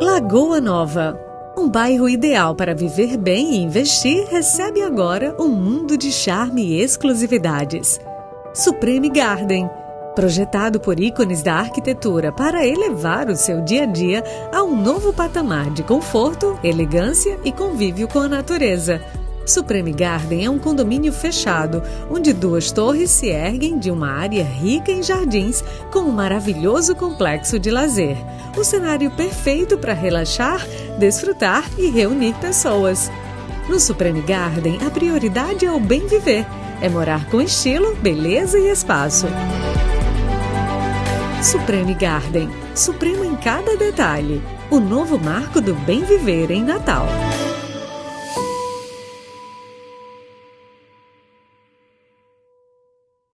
Lagoa Nova. Um bairro ideal para viver bem e investir recebe agora um mundo de charme e exclusividades. Supreme Garden. Projetado por ícones da arquitetura para elevar o seu dia a dia a um novo patamar de conforto, elegância e convívio com a natureza. Supreme Garden é um condomínio fechado, onde duas torres se erguem de uma área rica em jardins com um maravilhoso complexo de lazer. O cenário perfeito para relaxar, desfrutar e reunir pessoas. No Supreme Garden, a prioridade é o bem viver. É morar com estilo, beleza e espaço. Supreme Garden. Supremo em cada detalhe. O novo marco do bem viver em Natal.